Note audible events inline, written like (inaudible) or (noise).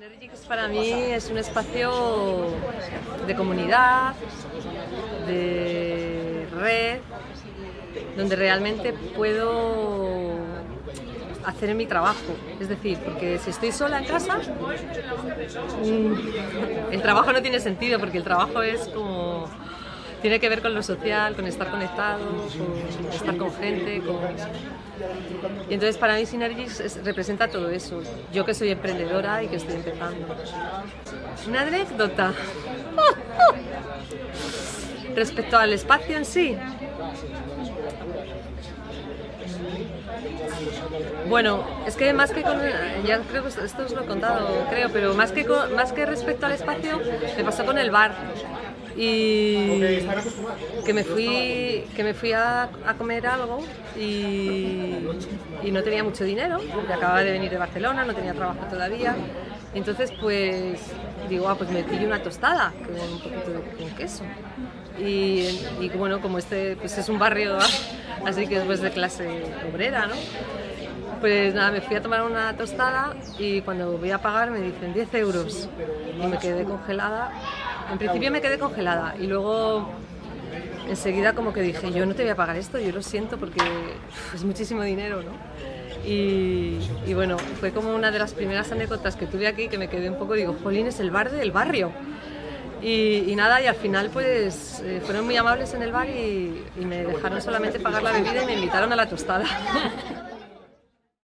Synergix para mí es un espacio de comunidad, de red, donde realmente puedo hacer mi trabajo. Es decir, porque si estoy sola en casa, mm, el trabajo no tiene sentido, porque el trabajo es como tiene que ver con lo social, con estar conectado, con estar con gente. Con... Y entonces para mí Synergis representa todo eso. Yo que soy emprendedora y que estoy empezando. Una anécdota. (laughs) Respecto al espacio en sí. Bueno, es que más que con, ya creo que esto os lo he contado, creo, pero más que, más que respecto al espacio, me pasó con el bar y que me fui, que me fui a, comer algo y, no tenía mucho dinero, porque acababa de venir de Barcelona, no tenía trabajo todavía. Entonces, pues digo, ah, pues me pillo una tostada con un poquito de queso. Y, bueno, como este pues es un barrio, (laughs) así que después de clase obrera, ¿no? Pues nada, me fui a tomar una tostada y cuando voy a pagar me dicen 10 euros y me quedé congelada en principio me quedé congelada y luego enseguida como que dije, yo no te voy a pagar esto, yo lo siento porque es muchísimo dinero, ¿no? Y, bueno, fue como una de las primeras anécdotas que tuve aquí que me quedé un poco, digo, Jolín, es el bar del barrio. Y, nada, y al final pues eh, fueron muy amables en el bar y, y me dejaron solamente pagar la bebida y me invitaron a la tostada. (laughs)